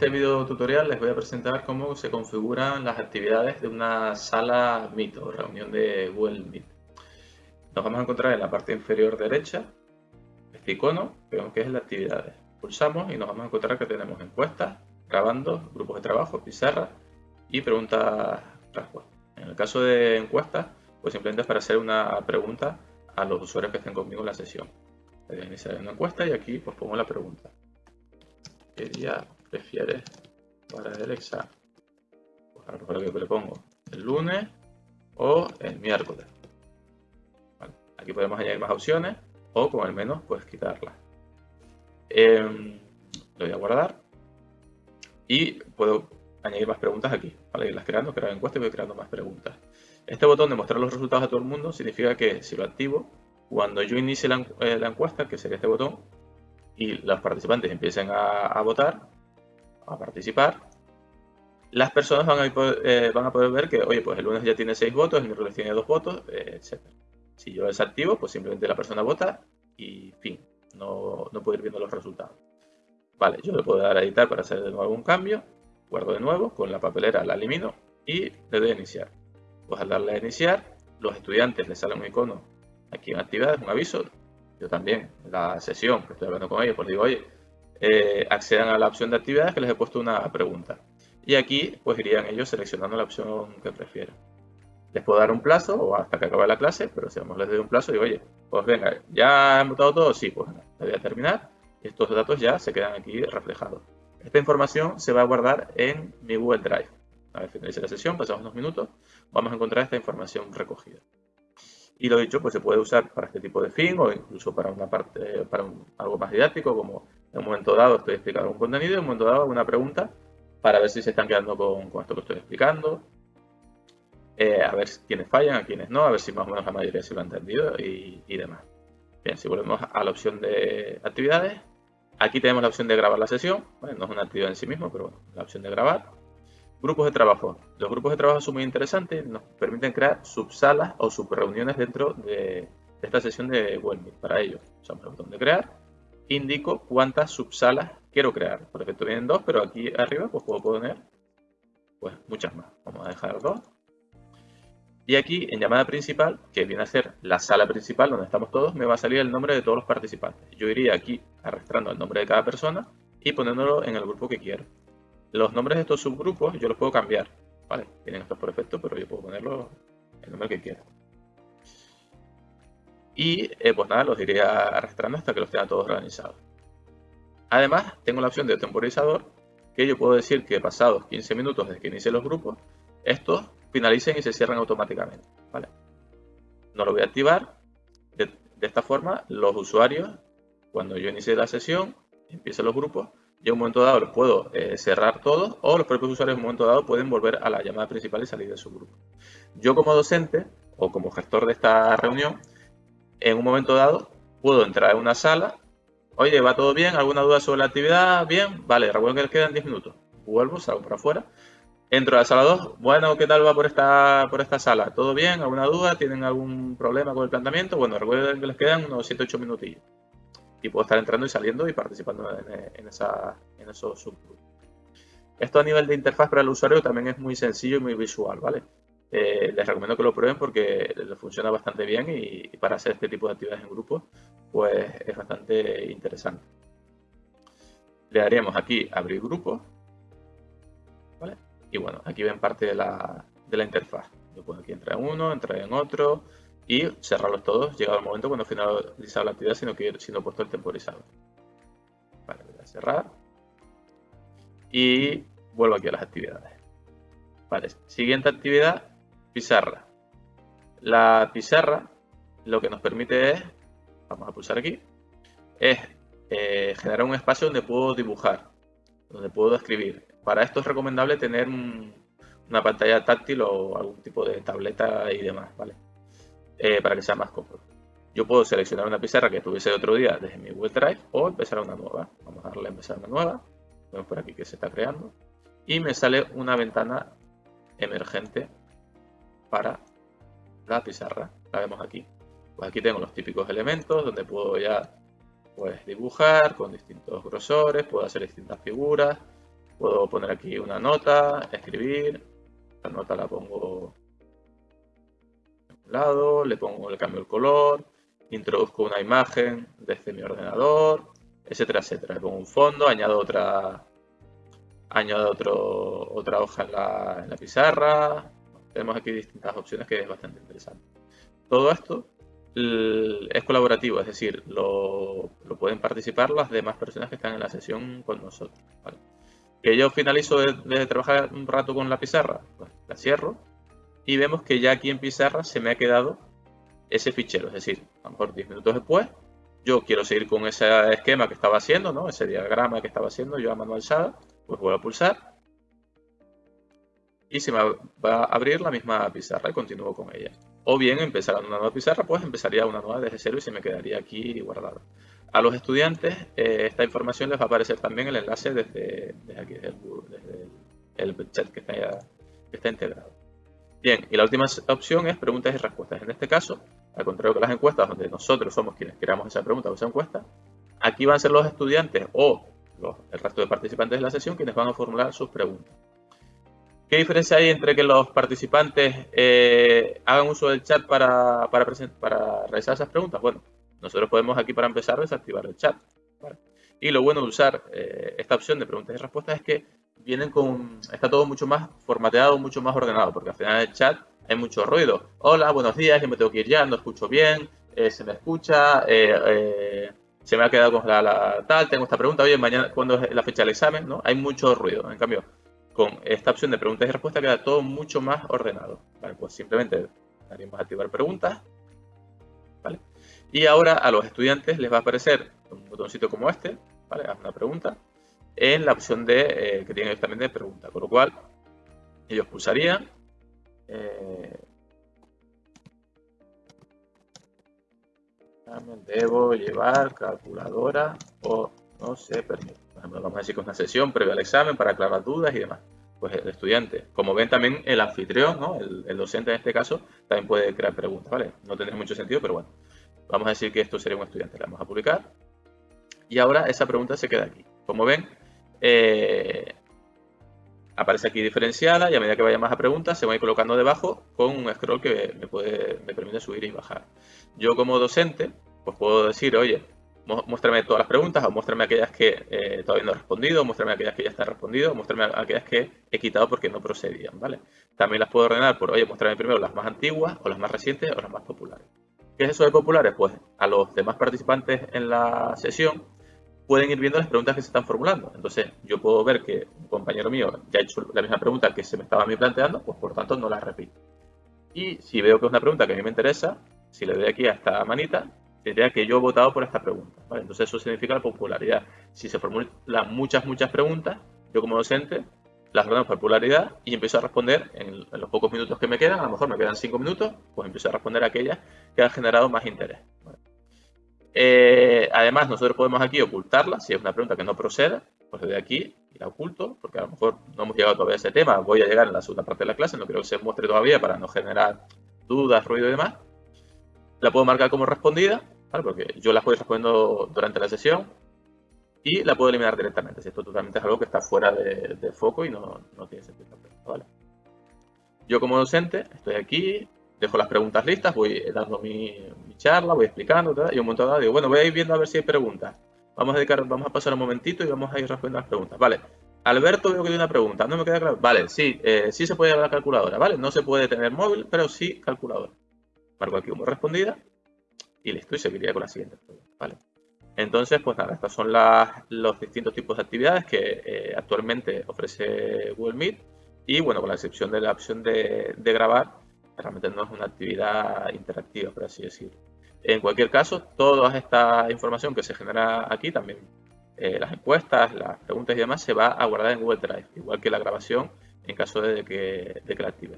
este video tutorial les voy a presentar cómo se configuran las actividades de una sala Meet o reunión de Google Meet. Nos vamos a encontrar en la parte inferior derecha este icono, vemos que es la actividades. Pulsamos y nos vamos a encontrar que tenemos encuestas, grabando, grupos de trabajo, pizarra y preguntas-respuestas. En el caso de encuestas, pues simplemente es para hacer una pregunta a los usuarios que estén conmigo en la sesión. Voy a iniciar una encuesta y aquí pues pongo la pregunta. ¿Qué día prefieres para el examen? Pues a lo que le pongo el lunes o el miércoles. Aquí podemos añadir más opciones o con el menos pues quitarlas. Eh, lo voy a guardar y puedo añadir más preguntas aquí. Para irlas creando, crear encuesta y voy creando más preguntas. Este botón de mostrar los resultados a todo el mundo significa que si lo activo, cuando yo inicie la, eh, la encuesta, que sería este botón, y los participantes empiecen a, votar, a participar, las personas van a, eh, van a, poder, ver que, oye, pues el lunes ya tiene 6 votos, el miércoles tiene 2 votos, eh, etc. Si yo desactivo, pues simplemente la persona vota y fin, no, no puedo ir viendo los resultados. Vale, yo le puedo dar a editar para hacer de nuevo un cambio, guardo de nuevo, con la papelera la elimino y le doy a iniciar. Pues al darle a iniciar, los estudiantes les sale un icono aquí en actividades, un aviso, yo también, la sesión que estoy hablando con ellos, pues digo, oye, eh, accedan a la opción de actividades que les he puesto una pregunta. Y aquí pues irían ellos seleccionando la opción que prefieran. Les puedo dar un plazo o hasta que acabe la clase, pero si vamos les doy un plazo, digo, oye, pues venga, ¿ya han votado todo? Sí, pues voy a terminar. Y estos datos ya se quedan aquí reflejados. Esta información se va a guardar en mi Google Drive. Una vez finalice la sesión, pasamos unos minutos, vamos a encontrar esta información recogida. Y lo dicho, pues se puede usar para este tipo de fin o incluso para una parte, para algo más didáctico, como en un momento dado estoy explicando un contenido y en un momento dado una pregunta para ver si se están quedando con, esto que estoy explicando, eh, a ver quiénes fallan, a quiénes no, a ver si más o menos la mayoría se lo ha entendido y, demás. Bien, si volvemos a la opción de actividades, aquí tenemos la opción de grabar la sesión, no es una actividad en sí mismo, pero bueno, la opción de grabar. Grupos de trabajo. Los grupos de trabajo son muy interesantes, nos permiten crear subsalas o subreuniones dentro de, esta sesión de Google Meet. Para ello, usamos el botón de crear, indico cuántas subsalas quiero crear. Por ejemplo, vienen dos, pero aquí arriba pues puedo poner pues, muchas más. Vamos a dejar dos. Y aquí en llamada principal, que viene a ser la sala principal donde estamos todos, me va a salir el nombre de todos los participantes. Yo iría aquí arrastrando el nombre de cada persona y poniéndolo en el grupo que quiero. Los nombres de estos subgrupos yo los puedo cambiar. Tienen estos por defecto, pero yo puedo ponerlo el nombre que quiera. Y eh, pues nada, los iré arrastrando hasta que los tenga todos organizados. Además, tengo la opción de temporizador, que yo puedo decir que pasados 15 minutos desde que inicie los grupos, estos finalicen y se cierran automáticamente. ¿vale? No lo voy a activar. De, de esta forma, los usuarios, cuando yo inicie la sesión, empiecen los grupos, yo en un momento dado los puedo eh, cerrar todos o los propios usuarios en un momento dado pueden volver a la llamada principal y salir de su grupo. Yo como docente o como gestor de esta reunión, en un momento dado puedo entrar en una sala, oye, ¿va todo bien? ¿Alguna duda sobre la actividad? Bien, vale, recuerden que les quedan 10 minutos. Vuelvo, salgo para afuera. Entro a la sala 2, bueno, ¿qué tal va por esta, por esta sala? ¿Todo bien? ¿Alguna duda? ¿Tienen algún problema con el planteamiento? Bueno, recuerden que les quedan unos 7-8 minutillos y puedo estar entrando y saliendo y participando en, esos subgrupos. Esto a nivel de interfaz para el usuario también es muy sencillo y muy visual, ¿vale? Eh, les recomiendo que lo prueben porque funciona bastante bien y, para hacer este tipo de actividades en grupo, pues es bastante interesante. Le daríamos aquí abrir grupo, ¿vale? Y bueno, aquí ven parte de la, de la interfaz. Yo puedo aquí entrar en uno, entrar en otro, y cerrarlos todos llegado el momento cuando finalizado la actividad, sino que siendo puesto el temporizador. Vale, voy cerrar. Y vuelvo aquí a las actividades. Vale, siguiente actividad, pizarra. La pizarra lo que nos permite es, vamos a pulsar aquí, es eh, generar un espacio donde puedo dibujar, donde puedo escribir. Para esto es recomendable tener una pantalla táctil o algún tipo de tableta y demás, ¿vale? Eh, para que sea más cómodo. Yo puedo seleccionar una pizarra que tuviese otro día desde mi Google Drive o empezar una nueva. Vamos a darle a empezar una nueva. Vemos por aquí que se está creando. Y me sale una ventana emergente para la pizarra. La vemos aquí. Pues aquí tengo los típicos elementos donde puedo ya pues, dibujar con distintos grosores, puedo hacer distintas figuras, Puedo poner aquí una nota, escribir. La nota la pongo lado, le pongo, le cambio el color, introduzco una imagen desde mi ordenador, etcétera, etcétera. Le pongo un fondo, añado otra, añado otro, otra hoja en la, en la pizarra. Tenemos aquí distintas opciones que es bastante interesante. Todo esto es colaborativo, es decir, lo, pueden participar las demás personas que están en la sesión con nosotros. Que yo finalizo de, trabajar un rato con la pizarra, pues la cierro y vemos que ya aquí en pizarra se me ha quedado ese fichero, es decir, a lo mejor 10 minutos después, yo quiero seguir con ese esquema que estaba haciendo, ¿no? ese diagrama que estaba haciendo yo a manual SHADA, pues vuelvo a pulsar y se me va a abrir la misma pizarra y continúo con ella. O bien empezar una nueva pizarra, pues empezaría una nueva desde cero y se me quedaría aquí guardada. A los estudiantes eh, esta información les va a aparecer también el enlace desde, aquí, desde, el, chat que está, que está integrado. Bien, y la última opción es preguntas y respuestas. En este caso, al contrario que las encuestas, donde nosotros somos quienes creamos esa pregunta o esa encuesta, aquí van a ser los estudiantes o el resto de participantes de la sesión quienes van a formular sus preguntas. ¿Qué diferencia hay entre que los participantes eh, hagan uso del chat para, para, para, realizar esas preguntas? Bueno, nosotros podemos aquí para empezar desactivar el chat. Y lo bueno de usar eh, esta opción de preguntas y respuestas es que vienen con, está todo mucho más formateado, mucho más ordenado, porque al final del chat hay mucho ruido. Hola, buenos días, yo me tengo que ir ya, no escucho bien, eh, se me escucha, se me ha quedado con la, tal, tengo esta pregunta, oye, mañana, ¿cuándo es la fecha del examen? ¿no? Hay mucho ruido. En cambio, con esta opción de preguntas y respuestas queda todo mucho más ordenado. Pues simplemente daríamos a activar preguntas. ¿vale? Y ahora a los estudiantes les va a aparecer un botoncito como este, ¿vale? Haz una pregunta, en la opción de eh, que tienen también de pregunta. Con lo cual, ellos pulsarían eh, debo llevar calculadora o no se permite vamos a decir que es una sesión previa al examen para aclarar dudas y demás. Pues el estudiante, como ven también el anfitrión, ¿no? el, docente en este caso, también puede crear preguntas, ¿vale? No tendría mucho sentido, pero bueno. Vamos a decir que esto sería un estudiante. Le vamos a publicar. Y ahora esa pregunta se queda aquí. Como ven, eh, aparece aquí diferenciada y a medida que vaya más a preguntas se va a ir colocando debajo con un scroll que me, puede, permite subir y bajar. Yo como docente, pues puedo decir, oye, muéstrame todas las preguntas o muéstrame aquellas que eh, todavía no he respondido, muéstrame aquellas que ya están respondido, muéstrame aquellas que he quitado porque no procedían, ¿vale? También las puedo ordenar por, oye, muéstrame primero las más antiguas o las más recientes o las más populares. ¿Qué es eso de populares? Pues a los demás participantes en la sesión pueden ir viendo las preguntas que se están formulando. Entonces, yo puedo ver que un compañero mío ya ha hecho la misma pregunta que se me estaba a mí planteando, pues por tanto no la repito. Y si veo que es una pregunta que a mí me interesa, si le doy aquí a esta manita, Tendría que yo he votado por esta pregunta. Entonces eso significa la popularidad. Si se formulan muchas, muchas preguntas, yo como docente las ordeno por popularidad y empiezo a responder en, los pocos minutos que me quedan, a lo mejor me quedan cinco minutos, pues empiezo a responder aquellas que han generado más interés. Eh, además, nosotros podemos aquí ocultarla, si es una pregunta que no proceda, pues desde aquí y la oculto, porque a lo mejor no hemos llegado todavía a ese tema, voy a llegar en la segunda parte de la clase, no quiero que se muestre todavía para no generar dudas, ruido y demás. La puedo marcar como respondida, porque yo la voy respondiendo durante la sesión y la puedo eliminar directamente, si esto totalmente es algo que está fuera de, foco y no, tiene sentido. Yo como docente estoy aquí, dejo las preguntas listas, voy dando mi, charla, voy explicando y un momento dado digo, bueno, voy a ir viendo a ver si hay preguntas. Vamos a, dedicar, vamos a pasar un momentito y vamos a ir respondiendo las preguntas. Vale, Alberto veo que tiene una pregunta, no me queda claro. Vale, sí, eh, sí se puede llevar la calculadora, ¿vale? No se puede tener móvil, pero sí calculadora marco aquí como respondida y listo, y seguiría con la siguiente ¿vale? Entonces, pues nada, estos son los distintos tipos de actividades que eh, actualmente ofrece Google Meet y bueno, con la excepción de la opción de, grabar, realmente no es una actividad interactiva, por así decirlo. En cualquier caso, toda esta información que se genera aquí, también eh, las encuestas, las preguntas y demás, se va a guardar en Google Drive, igual que la grabación en caso de que, de que la active.